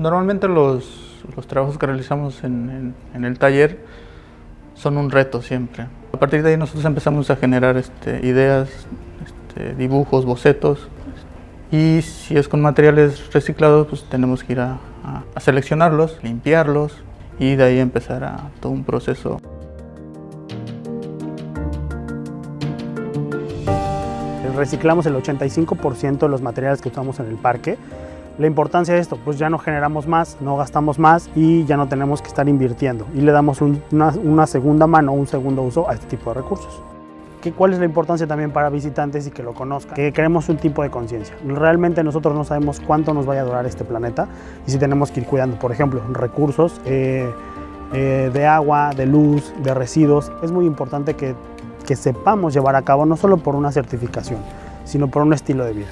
Normalmente los, los trabajos que realizamos en, en, el taller son un reto siempre. A partir de ahí nosotros empezamos a generar este, ideas, este, dibujos, bocetos. Y si es con materiales reciclados, pues tenemos que ir a, a, a seleccionarlos, limpiarlos y de ahí empezar a todo un proceso. reciclamos el 85% de los materiales que usamos en el parque. La importancia de esto, pues ya no generamos más, no gastamos más y ya no tenemos que estar invirtiendo y le damos un, una, una, segunda mano, un segundo uso a este tipo de recursos. ¿Qué, ¿Cuál es la importancia también para visitantes y que lo conozcan? Que queremos un tipo de conciencia. Realmente nosotros no sabemos cuánto nos vaya a durar este planeta y si tenemos que ir cuidando, por ejemplo, recursos eh, eh, de agua, de luz, de residuos. Es muy importante que que sepamos llevar a cabo no solo por una certificación, sino por un estilo de vida.